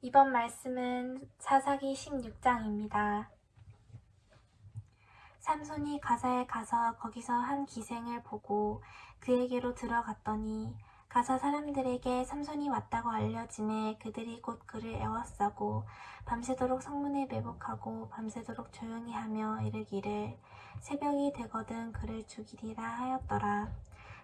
이번 말씀은 사사기 16장입니다. 삼손이 가사에 가서 거기서 한 기생을 보고 그에게로 들어갔더니 가사 사람들에게 삼손이 왔다고 알려짐에 그들이 곧 그를 애워싸고 밤새도록 성문에 매복하고 밤새도록 조용히 하며 이르기를 새벽이 되거든 그를 죽이리라 하였더라.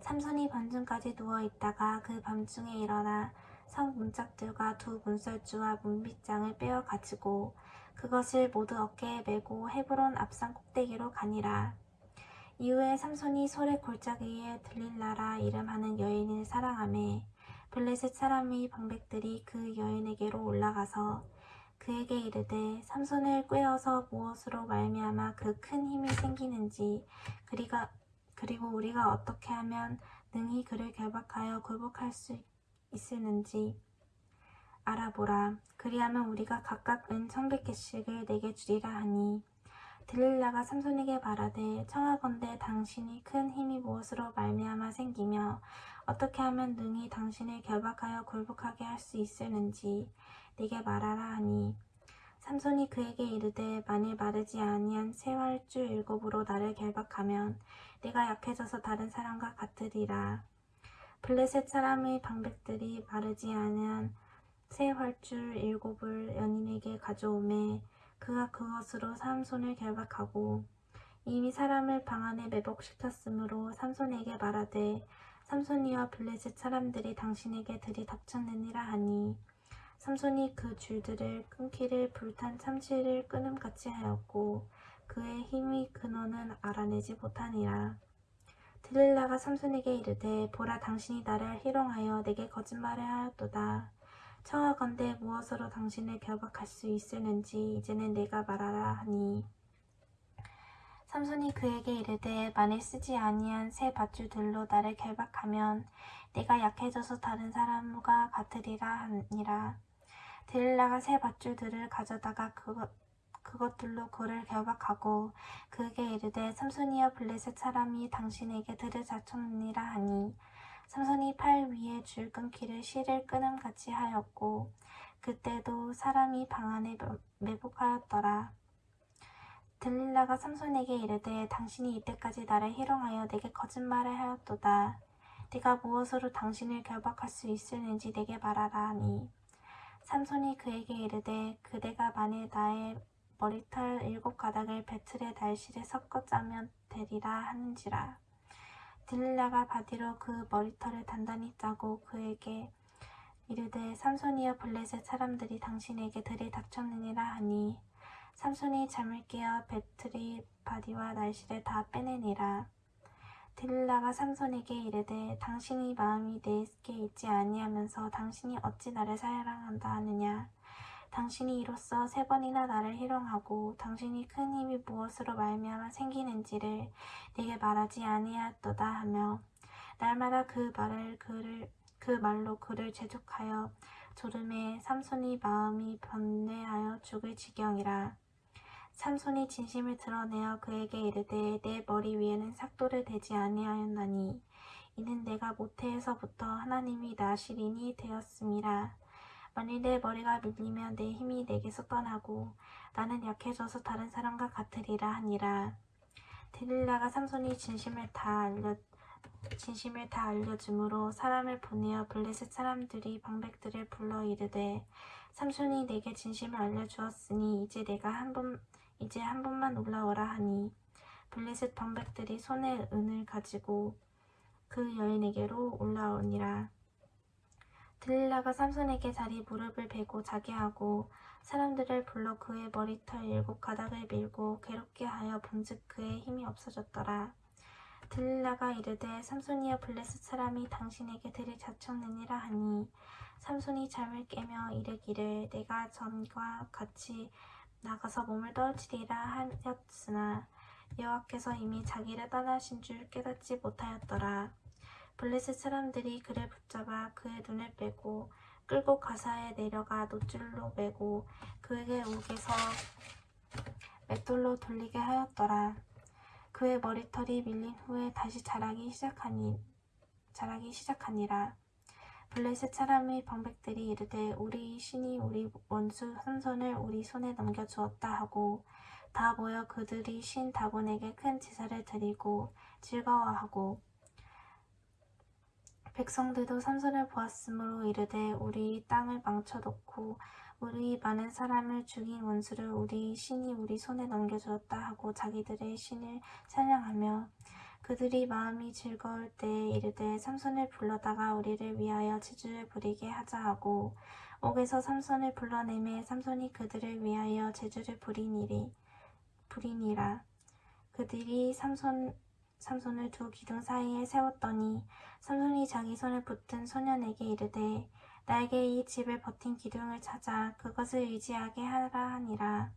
삼손이 밤중까지 누워 있다가 그 밤중에 일어나 성 문짝들과 두 문설주와 문빗장을 빼어 가지고 그것을 모두 어깨에 메고 헤브론 앞산 꼭대기로 가니라. 이후에 삼손이 솔의 골짜기에 들릴라라 이름하는 여인을 사랑하매 블레셋 사람의 방백들이 그 여인에게로 올라가서 그에게 이르되 삼손을 꿰어서 무엇으로 말미암아 그 큰 힘이 생기는지 그리가 그리고 우리가 어떻게 하면 능히 그를 결박하여 굴복할 수 있을는지 알아보라. 그리하면 우리가 각각 은 천백 개씩을 내게 주리라 하니 들릴라가 삼손에게 말하되 청하건대 당신이 큰 힘이 무엇으로 말미암아 생기며 어떻게 하면 능히 당신을 결박하여 굴복하게 할 수 있을는지 내게 말하라 하니 삼손이 그에게 이르되 만일 마르지 아니한 새 활주 일곱으로 나를 결박하면 내가 약해져서 다른 사람과 같으리라. 블레셋 사람의 방백들이 마르지 아니한 새 활줄 일곱을 연인에게 가져오매 그가 그것으로 삼손을 결박하고 이미 사람을 방 안에 매복시켰으므로 삼손에게 말하되 삼손이와 블레셋 사람들이 당신에게 들이닥쳤느니라 하니 삼손이 그 줄들을 끊기를 불탄 참치를 끊음같이 하였고 그의 힘의 근원은 알아내지 못하니라. 들릴라가 삼손에게 이르되 보라 당신이 나를 희롱하여 내게 거짓말을 하였도다. 청하건대 무엇으로 당신을 결박할 수 있을는지 이제는 내가 말하라 하니 삼손이 그에게 이르되 만일 쓰지 아니한 새 밧줄들로 나를 결박하면 내가 약해져서 다른 사람과 같으리라 하니라 들릴라가 새 밧줄들을 가져다가 그것 그것들로 그를 결박하고 그에게 이르되 삼손이여 블레셋 사람이 당신에게 들을 자쳤느니라 하니 삼손이 팔 위에 줄 끊기를 실을 끊음같이 하였고 그때도 사람이 방 안에 매복하였더라. 들릴라가 삼손에게 이르되 당신이 이때까지 나를 희롱하여 내게 거짓말을 하였도다. 네가 무엇으로 당신을 결박할 수 있을는지 내게 말하라 하니 삼손이 그에게 이르되 그대가 만일 나의 머리털 일곱 가닥을 베틀의 날실에 섞어 짜면 되리라 하는지라. 들릴라가 바디로 그 머리털을 단단히 짜고 그에게 이르되 삼손이여 블레셋 사람들이 당신에게 들이닥쳤느니라 하니 삼손이 잠을 깨어 베틀의 바디와 날실을 다 빼내니라. 들릴라가 삼손에게 이르되 당신의 마음이 내게 있지 아니하면서 당신이 어찌 나를 사랑한다 하느냐. 당신이 이로써 세 번이나 나를 희롱하고 당신이 큰 힘이 무엇으로 말미암아 생기는지를 내게 말하지 아니하였도다 하며 날마다 그 말을 그를 그 말로 그를 재촉하여 졸음에 삼손이 마음이 번뇌하여 죽을 지경이라. 삼손이 진심을 드러내어 그에게 이르되 내 머리 위에는 삭도를 대지 아니하였나니 이는 내가 모태에서부터 하나님이 나시린이 되었음이라 만일 내 머리가 밀리면 내 힘이 내게서 떠나고 나는 약해져서 다른 사람과 같으리라 하니라. 데릴라가 삼손이 진심을 다 알려 진심을 다 알려줌으로 사람을 보내어 블레셋 사람들이 방백들을 불러 이르되 삼손이 내게 진심을 알려주었으니 이제 내가 한 번 이제 한 번만 올라오라 하니 블레셋 방백들이 손에 은을 가지고 그 여인에게로 올라오니라. 들릴라가 삼손에게 자리 무릎을 베고 자게 하고 사람들을 불러 그의 머리털 일곱 가닥을 밀고 괴롭게 하여 본즉 그의 힘이 없어졌더라. 들릴라가 이르되 삼손이여 블레셋 사람이 당신에게 들이 자쳤느니라 하니 삼손이 잠을 깨며 이르기를 내가 전과 같이 나가서 몸을 떨치리라 하였으나 여호와께서 이미 자기를 떠나신 줄 깨닫지 못하였더라. 블레셋 사람들이 그를 붙잡아 그의 눈을 빼고 끌고 가사에 내려가 노줄로 매고 그에게 옥에서 맷돌로 돌리게 하였더라. 그의 머리털이 밀린 후에 다시 자라기 시작하니 자라기 시작하니라. 블레셋 사람의 방백들이 이르되 우리 신이 우리 원수 삼손을 우리 손에 넘겨주었다 하고 다 모여 그들이 신 다곤에게 큰 제사를 드리고 즐거워하고 백성들도 삼손을 보았으므로 이르되 우리 땅을 망쳐놓고 우리 많은 사람을 죽인 원수를 우리 신이 우리 손에 넘겨주었다 하고 자기들의 신을 찬양하며 그들이 마음이 즐거울 때에 이르되 삼손을 불러다가 우리를 위하여 제주를 부리게 하자 하고 옥에서 삼손을 불러내매 삼손이 그들을 위하여 제주를 부리니리 부리니라. 그들이 삼손 삼손을 두 기둥 사이에 세웠더니 삼손이 자기 손을 붙든 소년에게 이르되 나에게 이 집을 버틴 기둥을 찾아 그것을 의지하게 하라 하니라.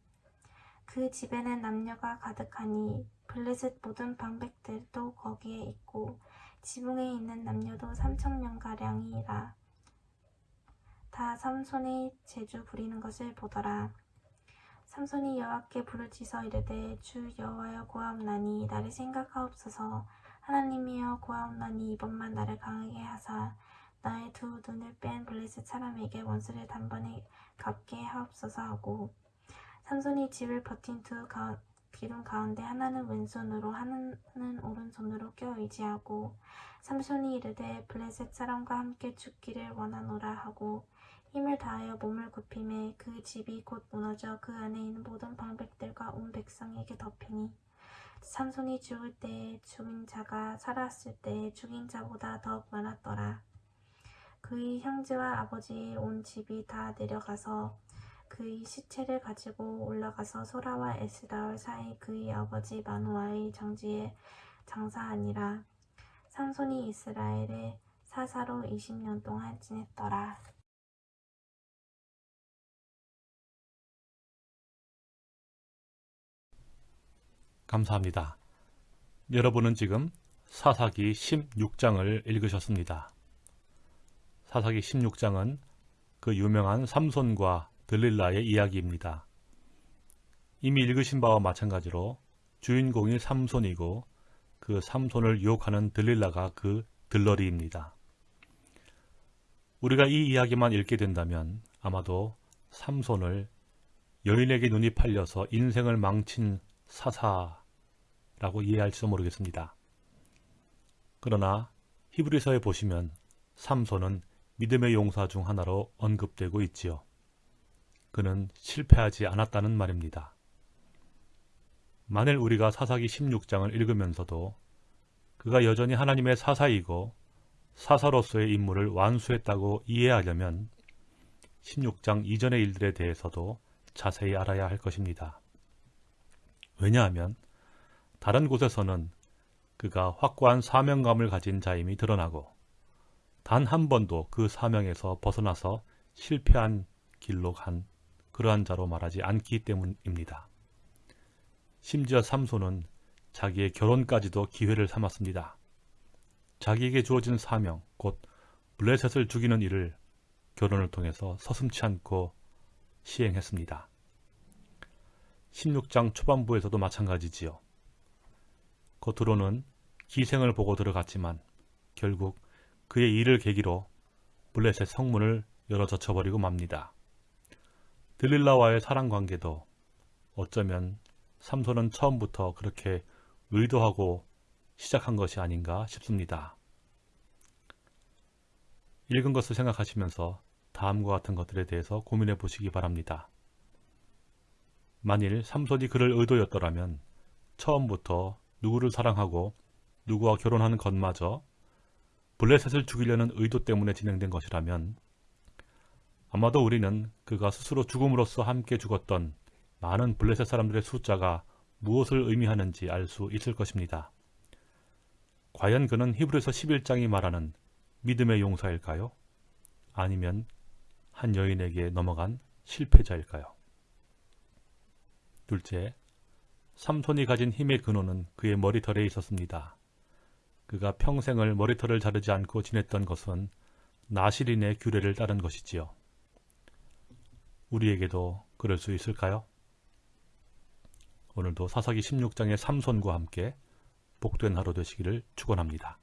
그 집에는 남녀가 가득하니 블레셋 모든 방백들도 거기에 있고 지붕에 있는 남녀도 삼천 명가량이라. 다 삼손의 제주 부리는 것을 보더라 삼손이 여호와께 부르짖어 이르되 주 여호와여 구하옵나니 나를 생각하옵소서. 하나님이여 구하옵나니 이번만 나를 강하게 하사. 나의 두 눈을 뺀 블레셋 사람에게 원수를 단번에 갚게 하옵소서 하고. 삼손이 집을 버틴 두 가, 기둥 가운데 하나는 왼손으로 하나는 오른손으로 껴 의지하고 삼손이 이르되 블레셋 사람과 함께 죽기를 원하노라. 하고 힘을 다하여 몸을 굽힘에 그 집이 곧 무너져 그 안에 있는 모든 방백들과 온 백성에게 덮이니 삼손이 죽을 때에 죽인 자가 살았을 때에 죽인 자보다 더욱 많았더라. 그의 형제와 아버지의 온 집이 다 내려가서 그의 시체를 가지고 올라가서 소라와 에스다올 사이 그의 아버지 마누아의 정지에 장사하니라. 삼손이 이스라엘의 사사로 20년 동안 지냈더라. 감사합니다. 여러분은 지금 사사기 16장을 읽으셨습니다. 사사기 16장은 그 유명한 삼손과 들릴라의 이야기입니다. 이미 읽으신 바와 마찬가지로 주인공이 삼손이고 그 삼손을 유혹하는 들릴라가 그 들러리입니다. 우리가 이 이야기만 읽게 된다면 아마도 삼손을 여인에게 눈이 팔려서 인생을 망친 사사 라고 이해할지도 모르겠습니다. 그러나 히브리서에 보시면 삼손은 믿음의 용사 중 하나로 언급되고 있지요. 그는 실패하지 않았다는 말입니다. 만일 우리가 사사기 16장을 읽으면서도 그가 여전히 하나님의 사사이고 사사로서의 임무를 완수했다고 이해하려면 16장 이전의 일들에 대해서도 자세히 알아야 할 것입니다. 왜냐하면 다른 곳에서는 그가 확고한 사명감을 가진 자임이 드러나고 단 한 번도 그 사명에서 벗어나서 실패한 길로 간 그러한 자로 말하지 않기 때문입니다. 심지어 삼손은 자기의 결혼까지도 기회를 삼았습니다. 자기에게 주어진 사명, 곧 블레셋을 죽이는 일을 결혼을 통해서 서슴치 않고 시행했습니다. 16장 초반부에서도 마찬가지지요. 겉으로는 기생을 보고 들어갔지만 결국 그의 일을 계기로 블레셋 성문을 열어 젖혀버리고 맙니다. 들릴라와의 사랑관계도 어쩌면 삼손은 처음부터 그렇게 의도하고 시작한 것이 아닌가 싶습니다. 읽은 것을 생각하시면서 다음과 같은 것들에 대해서 고민해 보시기 바랍니다. 만일 삼손이 그를 의도였더라면 처음부터 누구를 사랑하고 누구와 결혼하는 것마저 블레셋을 죽이려는 의도 때문에 진행된 것이라면 아마도 우리는 그가 스스로 죽음으로써 함께 죽었던 많은 블레셋 사람들의 숫자가 무엇을 의미하는지 알 수 있을 것입니다. 과연 그는 히브리서 11장이 말하는 믿음의 용사일까요? 아니면 한 여인에게 넘어간 실패자일까요? 둘째, 삼손이 가진 힘의 근원은 그의 머리털에 있었습니다. 그가 평생을 머리털을 자르지 않고 지냈던 것은 나시린의 규례를 따른 것이지요. 우리에게도 그럴 수 있을까요? 오늘도 사사기 16장의 삼손과 함께 복된 하루 되시기를 축원합니다.